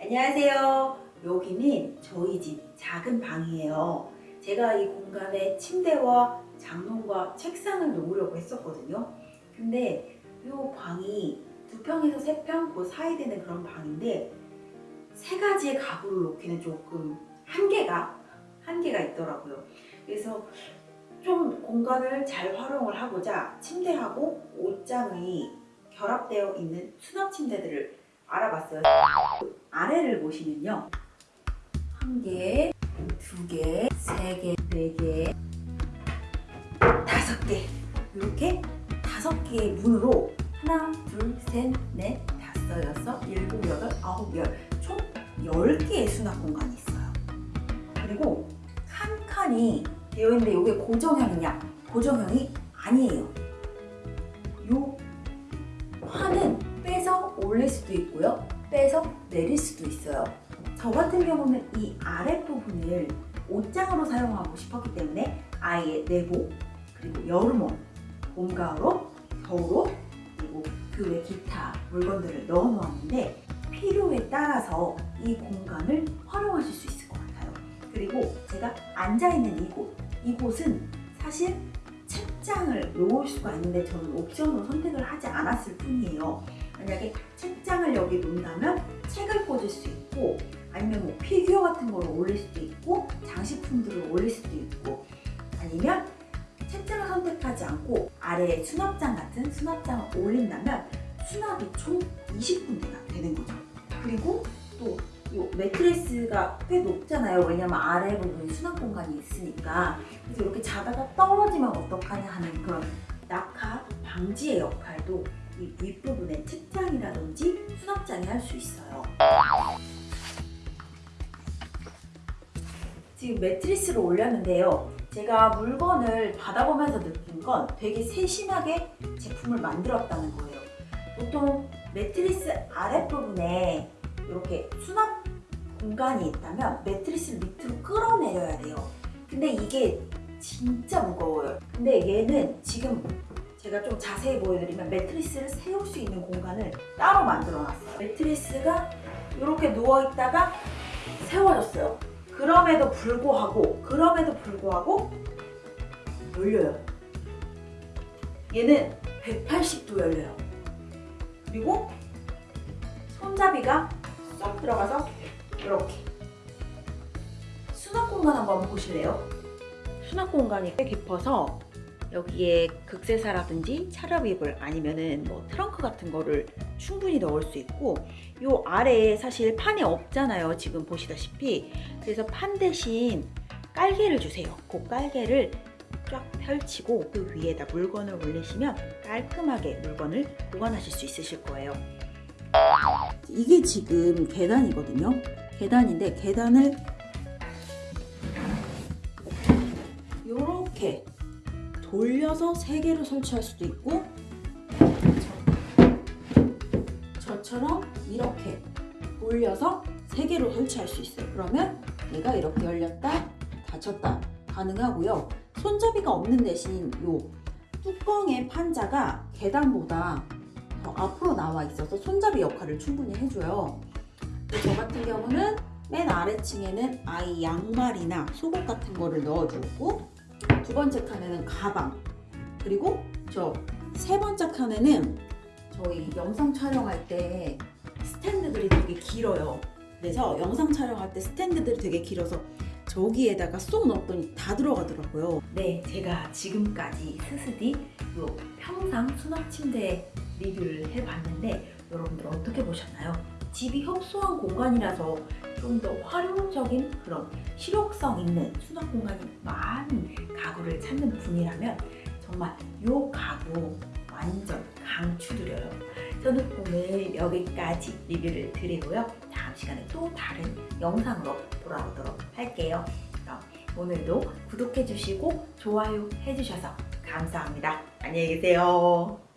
안녕하세요. 여기는 저희 집 작은 방이에요. 제가 이 공간에 침대와 장롱과 책상을 놓으려고 했었거든요. 근데 이 방이 두 평에서 세 평 그 사이 되는 그런 방인데 세 가지의 가구를 놓기는 조금 한계가 한계가 있더라고요. 그래서 좀 공간을 잘 활용을 하고자 침대하고 옷장이 결합되어 있는 수납 침대들을 알아봤어요. 아래를 보시면요. 한 개, 두 개, 세 개, 네 개, 다섯 개. 이렇게 다섯 개의 문으로 하나, 둘, 셋, 넷, 다섯, 여섯, 일곱, 여덟, 아홉, 열. 총 10개의 수납 공간이 있어요. 그리고 칸칸이 되어 있는데 이게 고정형이냐? 고정형이 아니에요. 요 판은 빼서 올릴 수도 있고요. 빼서 내릴 수도 있어요. 저 같은 경우는 이 아랫부분을 옷장으로 사용하고 싶었기 때문에 아예 내복, 그리고 여름옷, 봄, 가을옷, 겨울옷, 그리고 그 외 기타 물건들을 넣어 놓았는데 필요에 따라서 이 공간을 활용하실 수 있을 것 같아요. 그리고 제가 앉아있는 이곳, 이곳은 사실 책장을 놓을 수가 있는데 저는 옵션으로 선택을 하지 않았을 뿐이에요. 만약에 책장을 여기 놓는다면 책을 꽂을 수 있고 아니면 뭐 피규어 같은 거를 올릴 수도 있고 장식품들을 올릴 수도 있고 아니면 책장을 선택하지 않고 아래에 수납장 같은 수납장을 올린다면 수납이 총 20군데가 되는 거죠. 그리고 또 이 매트리스가 꽤 높잖아요. 왜냐면 아래 부분에 수납 공간이 있으니까. 그래서 이렇게 자다가 떨어지면 어떡하냐 하는 그런 낙하 방지의 역할도 이 윗부분에 책장이라든지 수납장이 할 수 있어요. 지금 매트리스를 올렸는데요. 제가 물건을 받아보면서 느낀 건 되게 세심하게 제품을 만들었다는 거예요. 보통 매트리스 아랫부분에 이렇게 수납 공간이 있다면 매트리스를 밑으로 끌어내려야 돼요. 근데 이게 진짜 무거워요. 근데 얘는 지금 제가 좀 자세히 보여드리면 매트리스를 세울 수 있는 공간을 따로 만들어 놨어요. 매트리스가 이렇게 누워있다가 세워졌어요. 그럼에도 불구하고 그럼에도 불구하고 열려요. 얘는 180도 열려요. 그리고 손잡이가 쏙 들어가서 이렇게. 수납 공간 한번 보실래요? 수납 공간이 꽤 깊어서 여기에 극세사라든지 차렵이불 아니면은 뭐 트렁크 같은 거를 충분히 넣을 수 있고 요 아래에 사실 판이 없잖아요 지금 보시다시피. 그래서 판 대신 깔개를 주세요. 그 깔개를 쫙 펼치고 그 위에다 물건을 올리시면 깔끔하게 물건을 보관하실 수 있으실 거예요. 이게 지금 계단이거든요 계단인데 계단을 이렇게 돌려서 세 개로 설치할 수도 있고 저처럼 이렇게 돌려서 세 개로 설치할 수 있어요. 그러면 얘가 이렇게 열렸다 닫혔다 가능하고요. 손잡이가 없는 대신 요 뚜껑의 판자가 계단보다 더 앞으로 나와 있어서 손잡이 역할을 충분히 해줘요. 저 같은 경우는 맨 아래층에는 아이 양말이나 속옷 같은 거를 넣어주고 두 번째 칸에는 가방 그리고 저 세 번째 칸에는 저희 영상 촬영할 때 스탠드들이 되게 길어요 그래서 영상 촬영할 때 스탠드들이 되게 길어서 저기에다가 쏙 넣었더니 다 들어가더라고요 네 제가 지금까지 스스디 요 평상 수납 침대 리뷰를 해봤는데 여러분들 어떻게 보셨나요? 집이 협소한 공간이라서 좀 더 활용적인 그런 실용성 있는 수납 공간이 많은 가구를 찾는 분이라면 정말 이 가구 완전 강추드려요. 저는 오늘 여기까지 리뷰를 드리고요. 다음 시간에 또 다른 영상으로 돌아오도록 할게요. 그럼 오늘도 구독해주시고 좋아요 해주셔서 감사합니다. 안녕히 계세요.